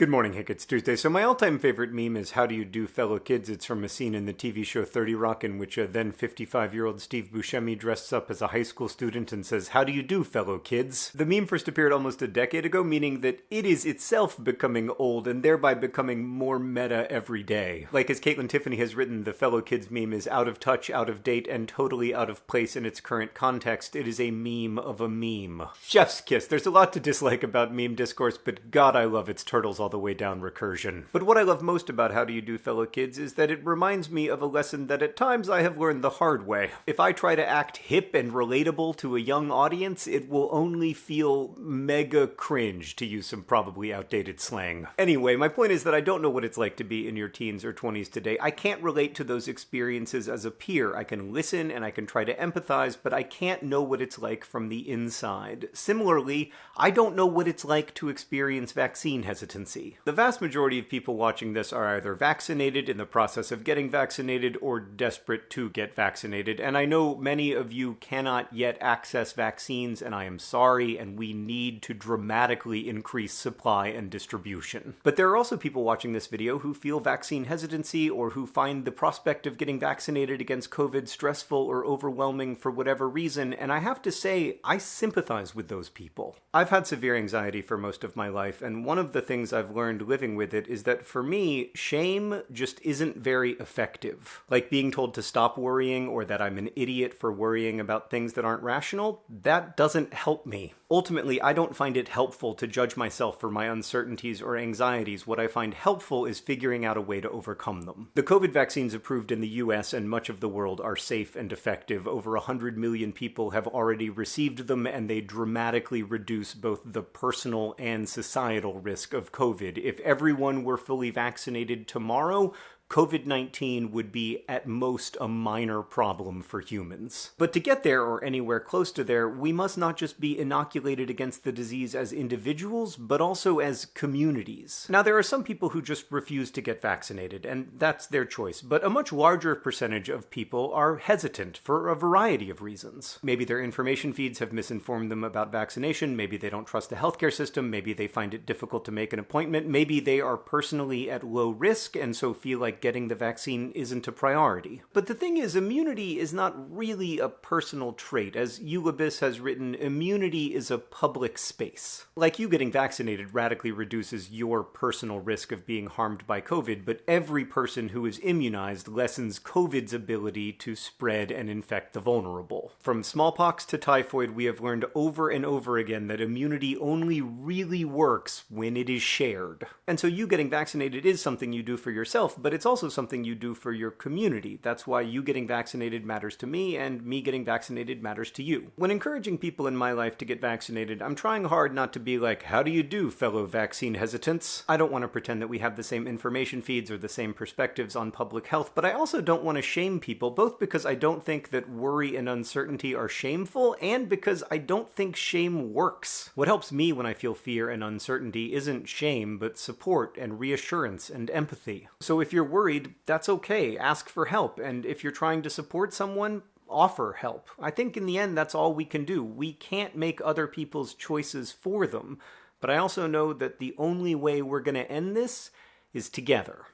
Good morning, Hank. It's Tuesday. So my all-time favorite meme is "How do you do, fellow kids?" It's from a scene in the TV show 30 Rock in which a then 55-year-old Steve Buscemi dresses up as a high school student and says, "How do you do, fellow kids?" The meme first appeared almost a decade ago, meaning that it is itself becoming old and thereby becoming more meta every day. Like as Kaitlyn Tiffany has written, the fellow kids meme is out of touch, out of date, and totally out of place in its current context. It is a meme of a meme. Chef's kiss. There's a lot to dislike about meme discourse, but God, I love its turtles all the way down recursion. But what I love most about How Do You Do Fellow Kids is that it reminds me of a lesson that at times I have learned the hard way. If I try to act hip and relatable to a young audience, it will only feel mega cringe, to use some probably outdated slang. Anyway, my point is that I don't know what it's like to be in your teens or 20s today. I can't relate to those experiences as a peer. I can listen and I can try to empathize, but I can't know what it's like from the inside. Similarly, I don't know what it's like to experience vaccine hesitancy. The vast majority of people watching this are either vaccinated, in the process of getting vaccinated, or desperate to get vaccinated. And I know many of you cannot yet access vaccines, and I am sorry, and we need to dramatically increase supply and distribution. But there are also people watching this video who feel vaccine hesitancy or who find the prospect of getting vaccinated against COVID stressful or overwhelming for whatever reason, and I have to say, I sympathize with those people. I've had severe anxiety for most of my life, and one of the things I've learned living with it is that for me, shame just isn't very effective. Like being told to stop worrying or that I'm an idiot for worrying about things that aren't rational, that doesn't help me. Ultimately, I don't find it helpful to judge myself for my uncertainties or anxieties. What I find helpful is figuring out a way to overcome them. The COVID vaccines approved in the US and much of the world are safe and effective. Over 100 million people have already received them, and they dramatically reduce both the personal and societal risk of COVID. If everyone were fully vaccinated tomorrow, COVID 19 would be at most a minor problem for humans. But to get there, or anywhere close to there, we must not just be inoculated against the disease as individuals, but also as communities. Now, there are some people who just refuse to get vaccinated, and that's their choice, but a much larger percentage of people are hesitant for a variety of reasons. Maybe their information feeds have misinformed them about vaccination, maybe they don't trust the healthcare system, maybe they find it difficult to make an appointment, maybe they are personally at low risk and so feel like getting the vaccine isn't a priority. But the thing is, immunity is not really a personal trait. As Eula Biss has written, immunity is a public space. Like you getting vaccinated radically reduces your personal risk of being harmed by COVID, but every person who is immunized lessens COVID's ability to spread and infect the vulnerable. From smallpox to typhoid, we have learned over and over again that immunity only really works when it is shared. And so you getting vaccinated is something you do for yourself, but it's also something you do for your community. That's why you getting vaccinated matters to me, and me getting vaccinated matters to you. When encouraging people in my life to get vaccinated, I'm trying hard not to be like, how do you do, fellow vaccine hesitants? I don't want to pretend that we have the same information feeds or the same perspectives on public health, but I also don't want to shame people, both because I don't think that worry and uncertainty are shameful, and because I don't think shame works. What helps me when I feel fear and uncertainty isn't shame, but support and reassurance and empathy. So if you're worried, that's okay. Ask for help. And if you're trying to support someone, offer help. I think in the end, that's all we can do. We can't make other people's choices for them. But I also know that the only way we're going to end this is together.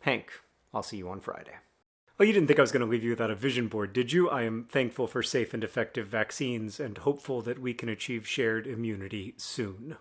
Hank, I'll see you on Friday. Oh, you didn't think I was going to leave you without a vision board, did you? I am thankful for safe and effective vaccines and hopeful that we can achieve shared immunity soon.